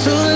so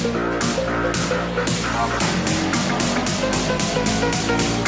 Thank you.